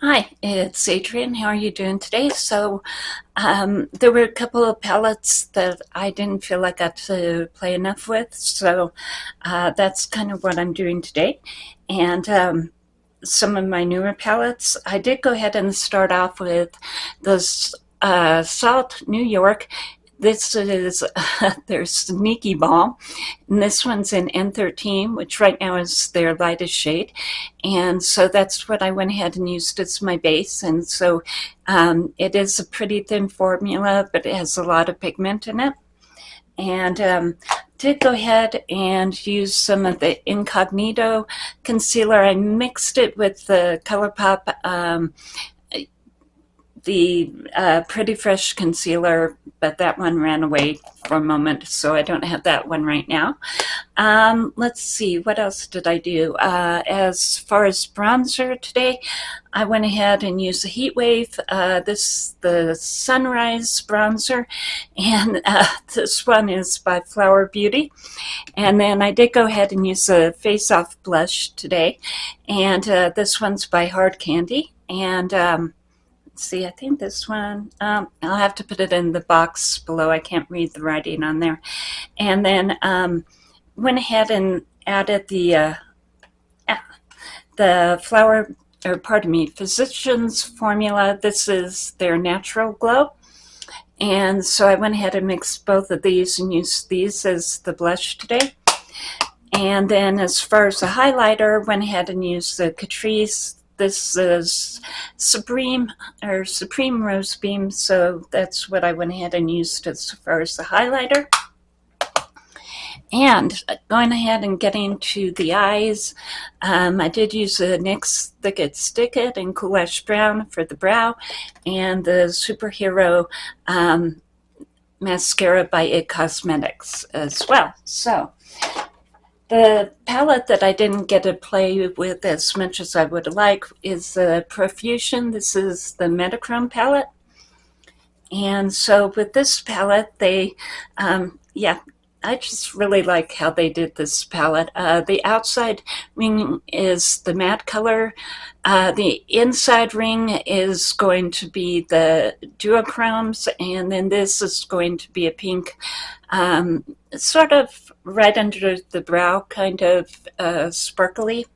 Hi, it's Adrienne. How are you doing today? So um, there were a couple of palettes that I didn't feel like I got to play enough with. So uh, that's kind of what I'm doing today. And um, some of my newer palettes, I did go ahead and start off with this uh, Salt New York this is their Sneaky Ball, and this one's in N13, which right now is their lightest shade. And so that's what I went ahead and used as my base. And so um, it is a pretty thin formula, but it has a lot of pigment in it. And um, did go ahead and use some of the Incognito concealer. I mixed it with the ColourPop um, the uh, Pretty Fresh concealer, but that one ran away for a moment, so I don't have that one right now. Um, let's see, what else did I do? Uh, as far as bronzer today, I went ahead and used the Heat Wave, uh, this the Sunrise bronzer, and uh, this one is by Flower Beauty. And then I did go ahead and use the Face Off blush today, and uh, this one's by Hard Candy. And um, see, I think this one, um, I'll have to put it in the box below. I can't read the writing on there. And then um, went ahead and added the, uh, the flower, or pardon me, Physicians Formula. This is their Natural Glow. And so I went ahead and mixed both of these and used these as the blush today. And then as far as the highlighter, went ahead and used the Catrice this is Supreme or Supreme Rose Beam, so that's what I went ahead and used as far as the highlighter. And going ahead and getting to the eyes, um, I did use the NYX Thick It Stick It in Cool Brown for the brow and the Superhero um, mascara by IT Cosmetics as well. So the palette that I didn't get to play with as much as I would like is the Profusion. This is the Metachrome palette. And so with this palette, they, um, yeah, I just really like how they did this palette. Uh, the outside ring is the matte color. Uh, the inside ring is going to be the duochromes, and then this is going to be a pink, um, sort of right under the brow, kind of uh, sparkly.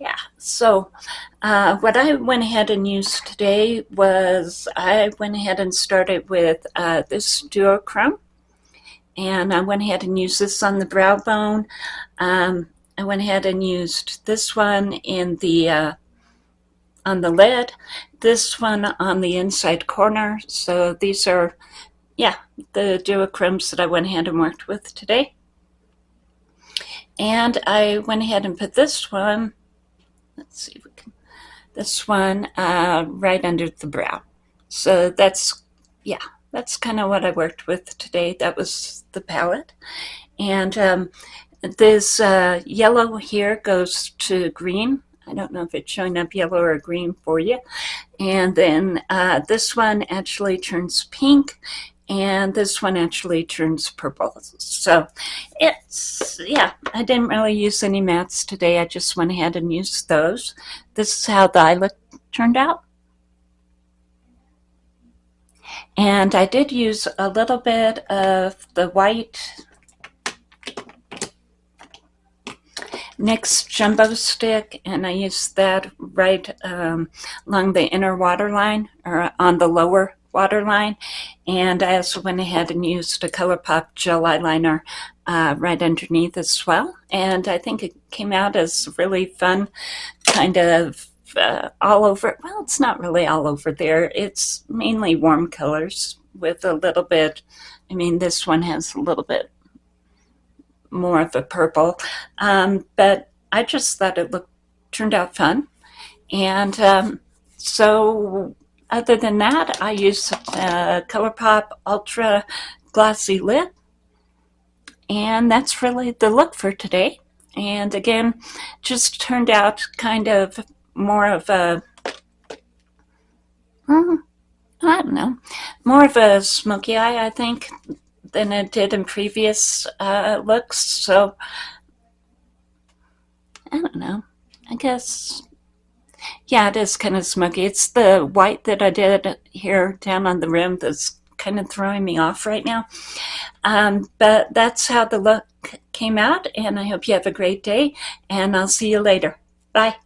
Yeah, so uh, what I went ahead and used today was I went ahead and started with uh, this duochrome and I went ahead and used this on the brow bone. Um, I went ahead and used this one in the uh, on the lid, this one on the inside corner. So these are, yeah, the duochromes that I went ahead and worked with today. And I went ahead and put this one, let's see if we can, this one uh, right under the brow. So that's, yeah, that's kind of what I worked with today. That was the palette. And um, this uh, yellow here goes to green. I don't know if it's showing up yellow or green for you. And then uh, this one actually turns pink and this one actually turns purple. So it's, yeah, I didn't really use any mattes today. I just went ahead and used those. This is how the eye look turned out. And I did use a little bit of the white NYX Jumbo Stick, and I used that right um, along the inner waterline, or on the lower waterline. And I also went ahead and used a ColourPop gel eyeliner uh, right underneath as well. And I think it came out as really fun kind of uh, all over. Well, it's not really all over there. It's mainly warm colors with a little bit. I mean, this one has a little bit more of a purple, um, but I just thought it looked turned out fun. And um, so other than that, I use uh, ColourPop Ultra Glossy Lip. And that's really the look for today. And again, just turned out kind of more of a, I don't know, more of a smoky eye, I think, than it did in previous uh, looks. So, I don't know. I guess, Yeah, it is kind of smoky. It's the white that I did here down on the rim that's kind of throwing me off right now. Um, but that's how the look came out, and I hope you have a great day, and I'll see you later. Bye.